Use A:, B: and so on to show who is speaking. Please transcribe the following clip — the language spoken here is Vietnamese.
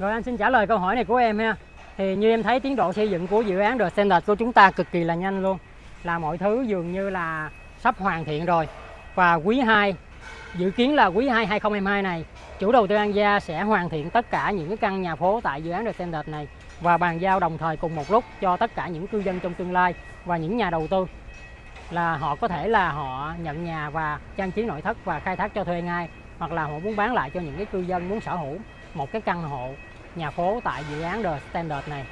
A: Rồi anh xin trả lời câu hỏi này của em ha. Thì như em thấy tiến độ xây dựng của dự án The Standard của chúng ta cực kỳ là nhanh luôn. Là mọi thứ dường như là sắp hoàn thiện rồi. Và quý 2 Dự kiến là quý 2 2022 này, Chủ đầu tư An Gia sẽ hoàn thiện tất cả những cái căn nhà phố tại dự án The Standard này Và bàn giao đồng thời cùng một lúc cho tất cả những cư dân trong tương lai Và những nhà đầu tư là họ có thể là họ nhận nhà và trang trí nội thất và khai thác cho thuê ngay, hoặc là họ muốn bán lại cho những cái cư dân muốn sở hữu một cái căn hộ, nhà phố tại dự án The Standard này.